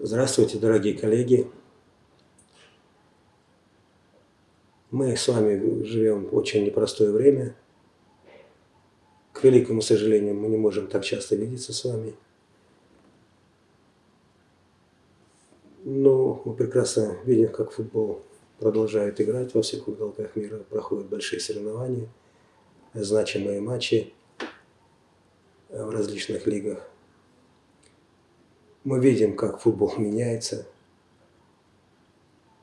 Здравствуйте, дорогие коллеги. Мы с вами живем в очень непростое время. К великому сожалению, мы не можем так часто видеться с вами. Но мы прекрасно видим, как футбол продолжает играть во всех уголках мира. Проходят большие соревнования, значимые матчи в различных лигах. Мы видим, как футбол меняется,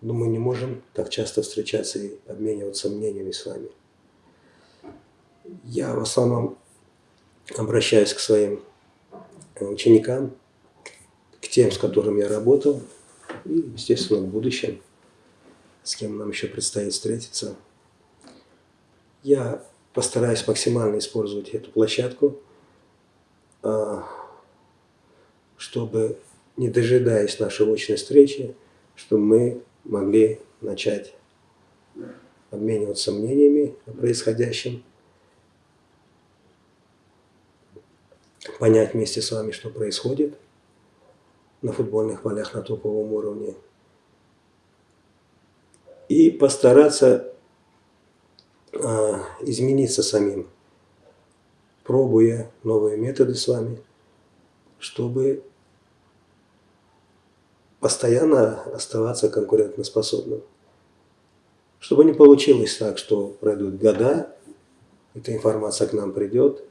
но мы не можем так часто встречаться и обмениваться мнениями с вами. Я в основном обращаюсь к своим ученикам, к тем, с которыми я работал, и, естественно, в будущем, с кем нам еще предстоит встретиться. Я постараюсь максимально использовать эту площадку, а, чтобы, не дожидаясь нашей очной встречи, чтобы мы могли начать обмениваться мнениями о происходящем, понять вместе с вами, что происходит на футбольных полях на топовом уровне, и постараться э, измениться самим, пробуя новые методы с вами, чтобы постоянно оставаться конкурентоспособным. Чтобы не получилось так, что пройдут года, эта информация к нам придет,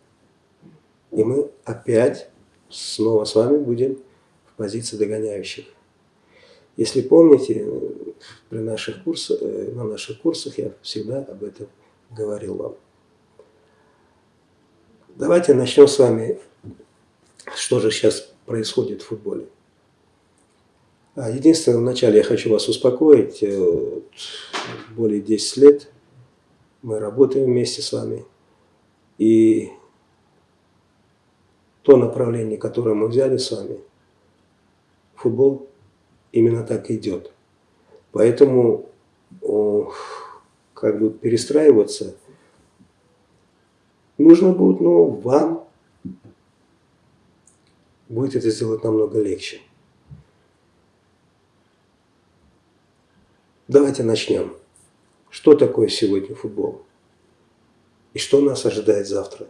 и мы опять снова с вами будем в позиции догоняющих. Если помните, при наших курсах, э, на наших курсах я всегда об этом говорил вам. Давайте начнем с вами, что же сейчас происходит в футболе. А, единственное, вначале я хочу вас успокоить. Э, более 10 лет мы работаем вместе с вами. И то направление, которое мы взяли с вами, футбол именно так идет. Поэтому как бы перестраиваться нужно будет, но вам будет это сделать намного легче. Давайте начнем. Что такое сегодня футбол? И что нас ожидает завтра?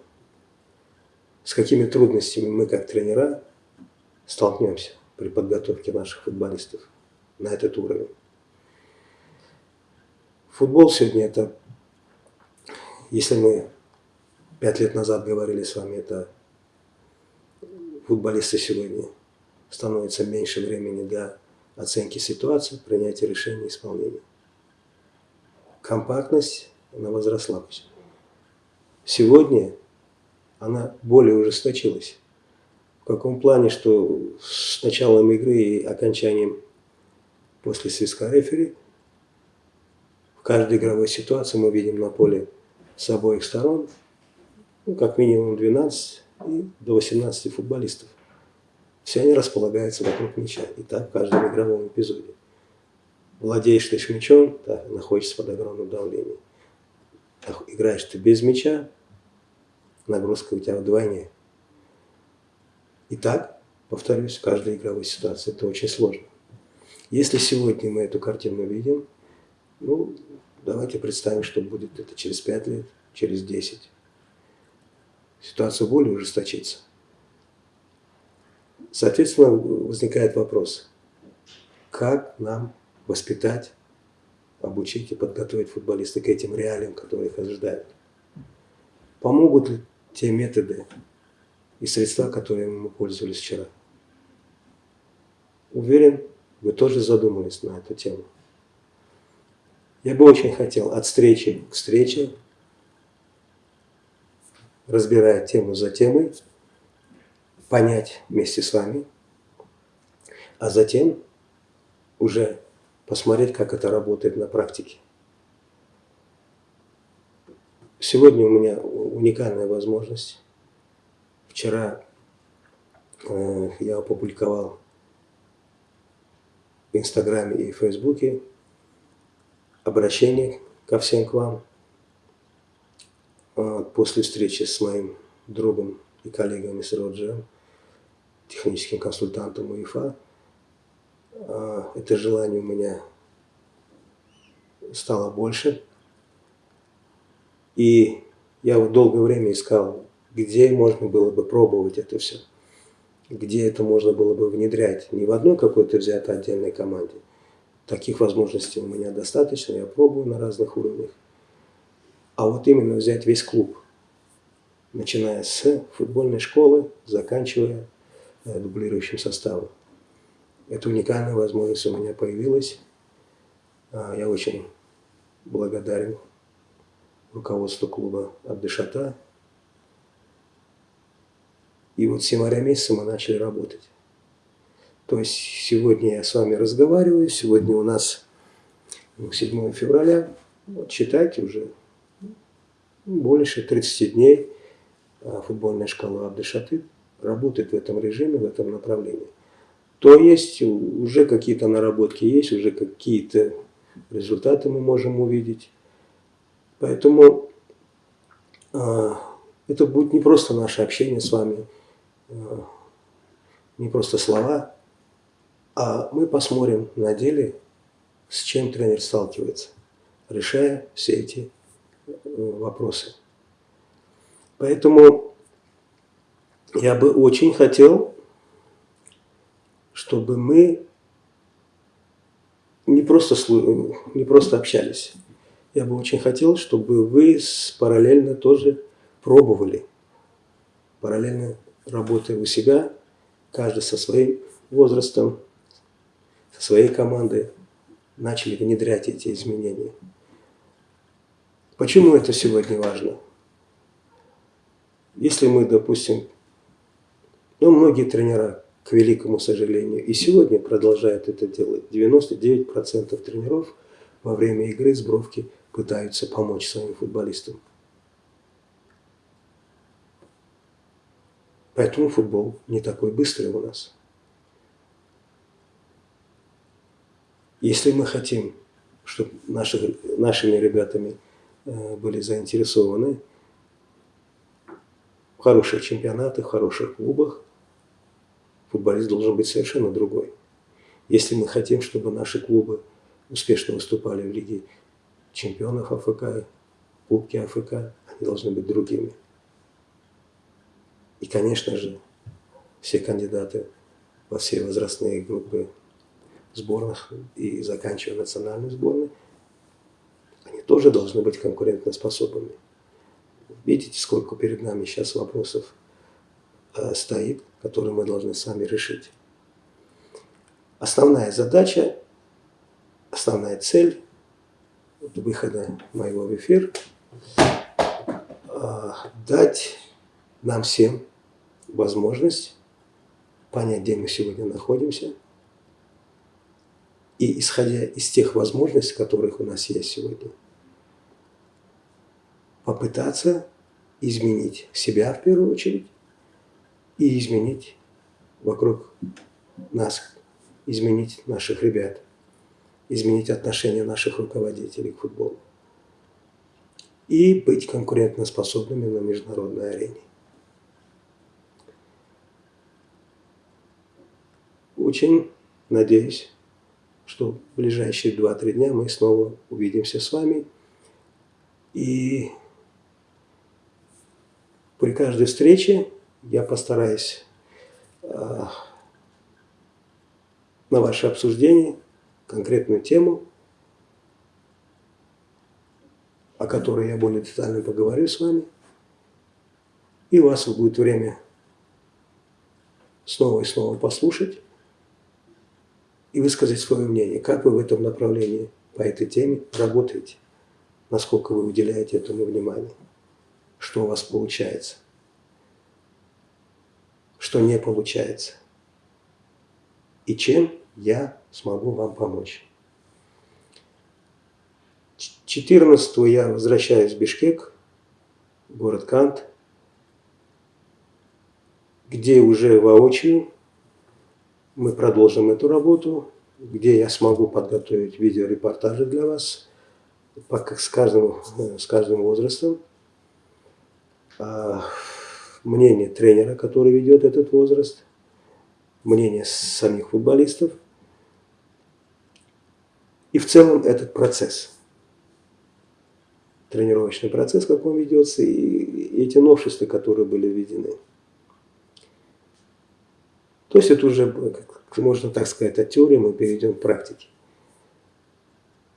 С какими трудностями мы, как тренера, столкнемся при подготовке наших футболистов на этот уровень? Футбол сегодня это, если мы пять лет назад говорили с вами, это футболисты сегодня становится меньше времени для оценки ситуации, принятия решений и исполнения. Компактность, она возросла. Сегодня она более ужесточилась. В каком плане, что с началом игры и окончанием после свистка рефери в каждой игровой ситуации мы видим на поле с обоих сторон ну, как минимум 12 и до 18 футболистов. Все они располагаются вокруг мяча. И так в каждом игровом эпизоде. Владеешь ты мячом, да, находишься под огромным давлением. Играешь ты без мяча, нагрузка у тебя вдвойне. И так, повторюсь, в каждой игровой ситуации это очень сложно. Если сегодня мы эту картину видим, ну, давайте представим, что будет это через 5 лет, через 10. Ситуация более ужесточится. Соответственно, возникает вопрос, как нам воспитать, обучить и подготовить футболиста к этим реалиям, которые их ожидают. Помогут ли те методы и средства, которыми мы пользовались вчера? Уверен, вы тоже задумались на эту тему. Я бы очень хотел от встречи к встрече, разбирая тему за темой, понять вместе с вами, а затем уже посмотреть, как это работает на практике. Сегодня у меня уникальная возможность. Вчера э, я опубликовал в Инстаграме и Фейсбуке обращение ко всем к вам э, после встречи с моим другом и коллегами с Роджером техническим консультантом УЕФА, а, это желание у меня стало больше. И я долгое время искал, где можно было бы пробовать это все. Где это можно было бы внедрять. Не в одной какой-то взятой отдельной команде. Таких возможностей у меня достаточно, я пробую на разных уровнях. А вот именно взять весь клуб. Начиная с футбольной школы, заканчивая дублирующим составом. Эта уникальная возможность у меня появилась. А, я очень благодарен руководству клуба Абдышата. И вот с января месяца мы начали работать. То есть сегодня я с вами разговариваю, сегодня у нас 7 февраля, вот считайте уже больше 30 дней а, футбольная школа Абдышаты работает в этом режиме, в этом направлении то есть уже какие-то наработки есть, уже какие-то результаты мы можем увидеть. Поэтому э, это будет не просто наше общение с вами, э, не просто слова, а мы посмотрим на деле, с чем тренер сталкивается, решая все эти э, вопросы. Поэтому я бы очень хотел чтобы мы не просто, не просто общались. Я бы очень хотел, чтобы вы параллельно тоже пробовали, параллельно работая у себя, каждый со своим возрастом, со своей командой, начали внедрять эти изменения. Почему это сегодня важно? Если мы, допустим, ну, многие тренера к великому сожалению. И сегодня продолжают это делать. 99% тренеров во время игры с бровки пытаются помочь своим футболистам. Поэтому футбол не такой быстрый у нас. Если мы хотим, чтобы наши, нашими ребятами э, были заинтересованы в хороших чемпионатах, в хороших клубах, футболист должен быть совершенно другой. Если мы хотим, чтобы наши клубы успешно выступали в Лиге чемпионов АФК, Кубки АФК, они должны быть другими. И, конечно же, все кандидаты во все возрастные группы сборных и заканчивая национальной сборной, они тоже должны быть конкурентоспособными. Видите, сколько перед нами сейчас вопросов стоит, который мы должны сами решить. Основная задача, основная цель выхода моего в эфир э, дать нам всем возможность понять, где мы сегодня находимся, и исходя из тех возможностей, которых у нас есть сегодня, попытаться изменить себя в первую очередь, и изменить вокруг нас, изменить наших ребят, изменить отношение наших руководителей к футболу и быть конкурентоспособными на международной арене. Очень надеюсь, что в ближайшие 2-3 дня мы снова увидимся с вами. И при каждой встрече я постараюсь э, на ваше обсуждение конкретную тему, о которой я более детально поговорю с вами. И у вас будет время снова и снова послушать и высказать свое мнение, как вы в этом направлении по этой теме работаете, насколько вы уделяете этому внимание, что у вас получается что не получается. И чем я смогу вам помочь. 14 я возвращаюсь в Бишкек, город Кант, где уже воочию мы продолжим эту работу, где я смогу подготовить видеорепортажи для вас с каждым, с каждым возрастом. Мнение тренера, который ведет этот возраст, мнение самих футболистов, И в целом этот процесс, тренировочный процесс, как он ведется, и эти новшества, которые были введены. То есть это уже, можно так сказать, от теории мы перейдем к практике.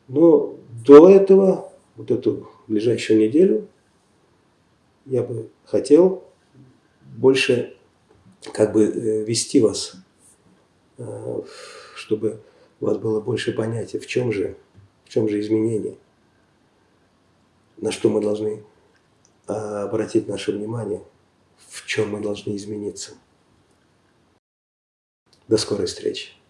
Но до этого, вот эту ближайшую неделю, я бы хотел больше как бы э, вести вас, э, чтобы у вас было больше понятия, в чем же, в чем же изменение, на что мы должны а, обратить наше внимание, в чем мы должны измениться. До скорой встречи.